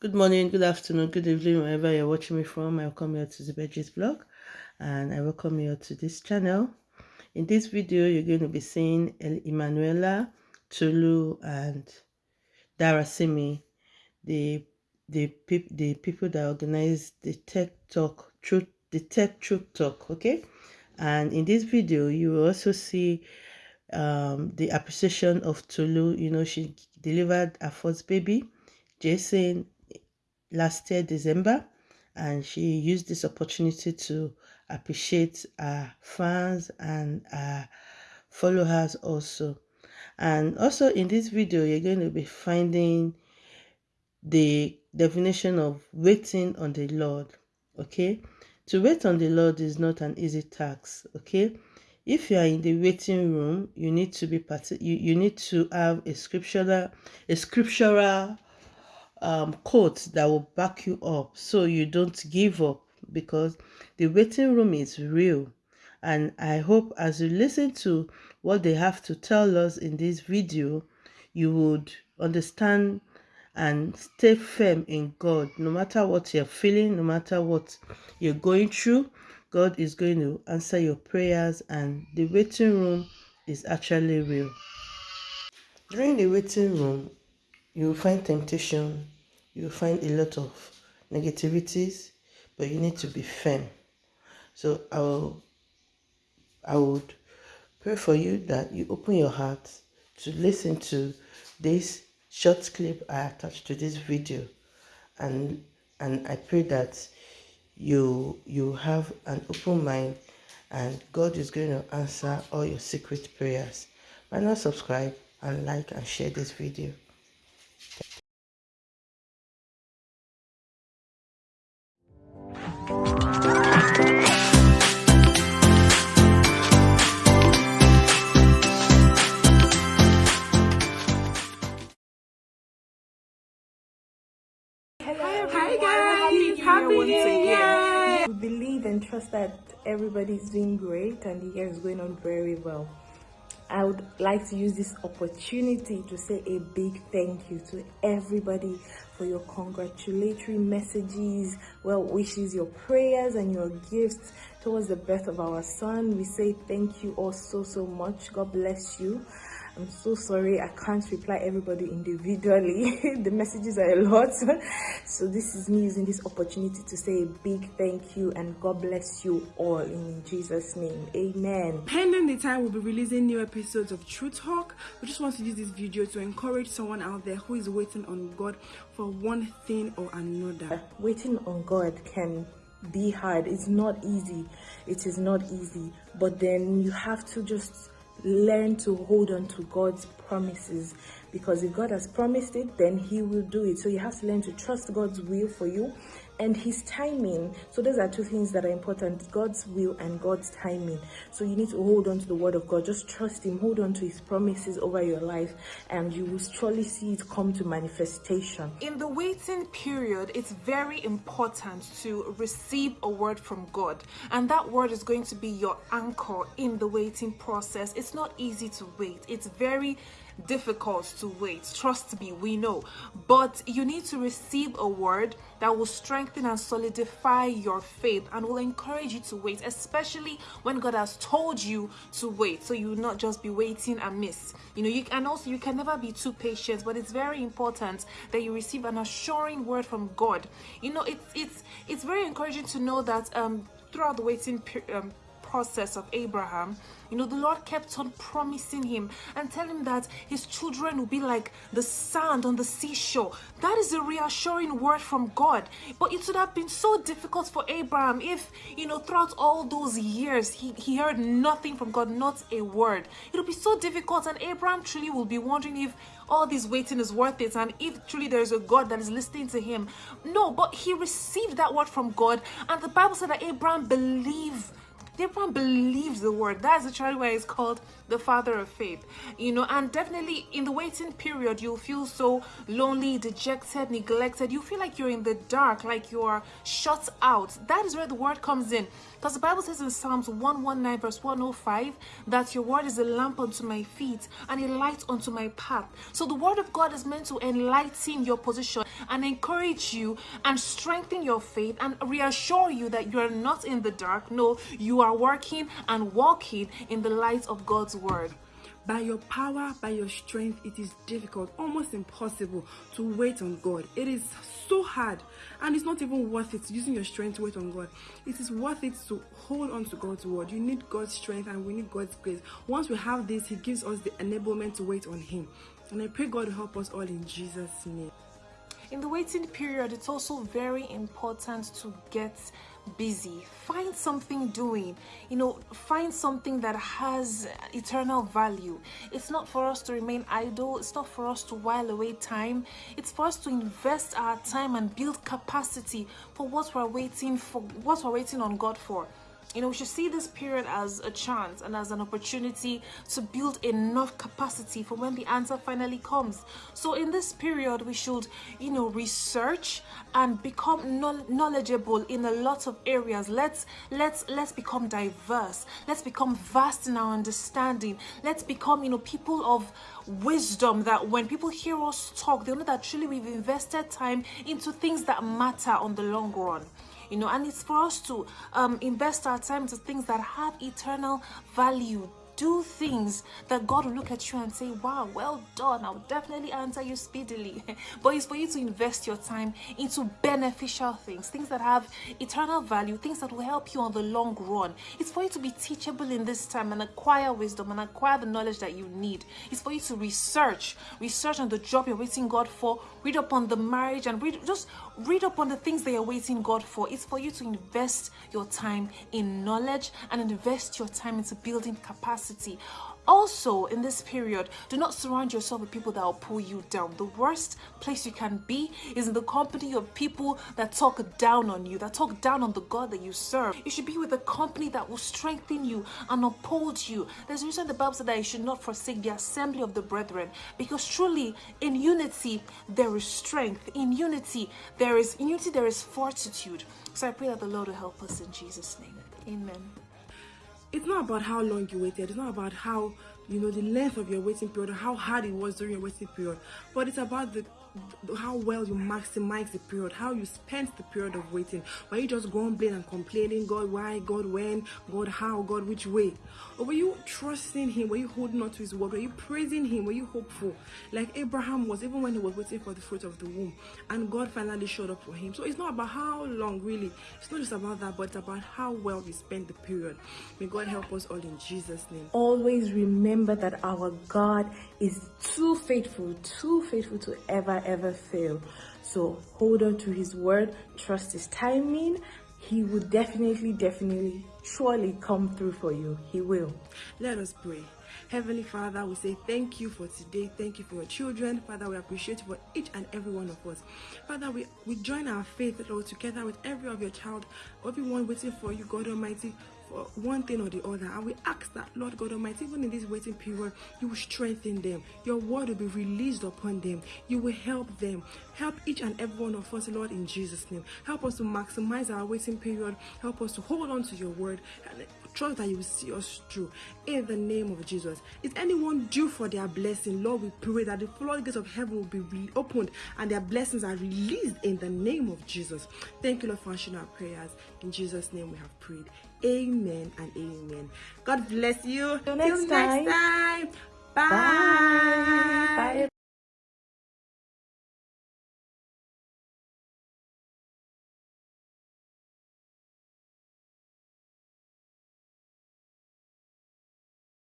Good morning, good afternoon, good evening, wherever you're watching me from. I welcome you to the Veggies blog and I welcome you to this channel. In this video, you're going to be seeing El Emanuela, Tolu, and Darasimi, the the the people that organize the Tech Talk Truth, the Tech Truth Talk. Okay, and in this video, you will also see um, the appreciation of Tolu. You know, she delivered her first baby, Jason, last year December and she used this opportunity to appreciate her fans and her followers also. And also in this video you're going to be finding the definition of waiting on the Lord okay? To wait on the Lord is not an easy task okay? If you are in the waiting room you need to be part you, you need to have a scriptural a scriptural um, quotes that will back you up so you don't give up because the waiting room is real. And I hope as you listen to what they have to tell us in this video, you would understand and stay firm in God. No matter what you're feeling, no matter what you're going through, God is going to answer your prayers and the waiting room is actually real. During the waiting room, you will find temptation, you will find a lot of negativities, but you need to be firm. So I will, I would pray for you that you open your heart to listen to this short clip I attached to this video, and and I pray that you you have an open mind, and God is going to answer all your secret prayers. Why not subscribe and like and share this video. Believe and trust that everybody's doing great and the year is going on very well. I would like to use this opportunity to say a big thank you to everybody for your congratulatory messages, well wishes, your prayers and your gifts towards the birth of our son. We say thank you all so, so much. God bless you. I'm so sorry I can't reply everybody individually. the messages are a lot. so this is me using this opportunity to say a big thank you and God bless you all in Jesus' name. Amen. Pending the time we'll be releasing new episodes of True Talk. We just want to use this video to encourage someone out there who is waiting on God for one thing or another. Uh, waiting on God can be hard. It's not easy. It is not easy. But then you have to just learn to hold on to God's promises because if God has promised it, then He will do it. So you have to learn to trust God's will for you and his timing. So those are two things that are important, God's will and God's timing. So you need to hold on to the word of God. Just trust him, hold on to his promises over your life and you will surely see it come to manifestation. In the waiting period, it's very important to receive a word from God. And that word is going to be your anchor in the waiting process. It's not easy to wait. It's very difficult to wait. Trust me, we know. But you need to receive a word that will strengthen and solidify your faith and will encourage you to wait, especially when God has told you to wait. So you will not just be waiting and miss. You know, you and also you can never be too patient, but it's very important that you receive an assuring word from God. You know, it's it's it's very encouraging to know that um throughout the waiting um, process of Abraham, you know, the Lord kept on promising him and telling him that his children will be like the sand on the seashore. That is a reassuring word from God. But it would have been so difficult for Abraham if, you know, throughout all those years, he, he heard nothing from God, not a word. It would be so difficult, and Abraham truly will be wondering if all this waiting is worth it and if truly there's a God that is listening to him. No, but he received that word from God, and the Bible said that Abraham believed Abraham believes the word. That's literally why it's called the father of faith. You know and definitely in the waiting period you'll feel so lonely dejected neglected. You feel like you're in the dark like you're shut out. That is where the word comes in. Because the bible says in psalms 119 verse 105 that your word is a lamp unto my feet and a light unto my path. So the word of god is meant to enlighten your position and encourage you and strengthen your faith and reassure you that you're not in the dark. No you are working and walking in the light of god's word by your power, by your strength, it is difficult, almost impossible to wait on God. It is so hard, and it's not even worth it using your strength to wait on God. It is worth it to hold on to God's word. You need God's strength, and we need God's grace. Once we have this, He gives us the enablement to wait on Him. And I pray God help us all in Jesus' name. In the waiting period, it's also very important to get busy. Find something doing. You know find something that has eternal value. It's not for us to remain idle. It's not for us to while away time. It's for us to invest our time and build capacity for what we're waiting for what we're waiting on god for you know, we should see this period as a chance and as an opportunity to build enough capacity for when the answer finally comes. So in this period, we should, you know, research and become knowledgeable in a lot of areas. Let's let's let's become diverse. Let's become vast in our understanding. Let's become, you know, people of wisdom that when people hear us talk, they know that truly we've invested time into things that matter on the long run you know and it's for us to um, invest our time to things that have eternal value do things that God will look at you and say, Wow, well done. I'll definitely answer you speedily. but it's for you to invest your time into beneficial things, things that have eternal value, things that will help you on the long run. It's for you to be teachable in this time and acquire wisdom and acquire the knowledge that you need. It's for you to research, research on the job you're waiting God for, read up on the marriage, and read just read up on the things that you're waiting God for. It's for you to invest your time in knowledge and invest your time into building capacity. Also, in this period, do not surround yourself with people that will pull you down. The worst place you can be is in the company of people that talk down on you, that talk down on the God that you serve. You should be with a company that will strengthen you and uphold you. There's a reason the Bible said that you should not forsake the assembly of the brethren because truly in unity there is strength. In unity there is in unity there is fortitude. So I pray that the Lord will help us in Jesus' name. Amen it's not about how long you waited. It's not about how you know the length of your waiting period how hard it was during your waiting period but it's about the how well you maximize the period, how you spent the period of waiting. Were you just grumbling and complaining, God, why, God, when, God, how, God, which way? Or were you trusting Him? Were you holding on to His word? Were you praising Him? Were you hopeful? Like Abraham was, even when he was waiting for the fruit of the womb, and God finally showed up for him. So it's not about how long, really. It's not just about that, but it's about how well we spend the period. May God help us all in Jesus' name. Always remember that our God is too faithful, too faithful to ever ever fail. So hold on to his word, trust his timing. He will definitely, definitely, surely come through for you. He will. Let us pray. Heavenly Father, we say thank you for today. Thank you for your children. Father, we appreciate for each and every one of us. Father, we, we join our faith, Lord, together with every of your child, everyone waiting for you, God Almighty, for one thing or the other. And we ask that, Lord God Almighty, even in this waiting period, you will strengthen them. Your word will be released upon them. You will help them. Help each and every one of us, Lord, in Jesus' name. Help us to maximize our waiting period. Help us to hold on to your word and trust that you will see us through in the name of Jesus. Is anyone due for their blessing? Lord, we pray that the floodgates of heaven will be opened and their blessings are released in the name of Jesus. Thank you, Lord, for answering our prayers. In Jesus' name we have prayed. Amen and amen. God bless you. Till next, Till next time. time. Bye. Bye. Bye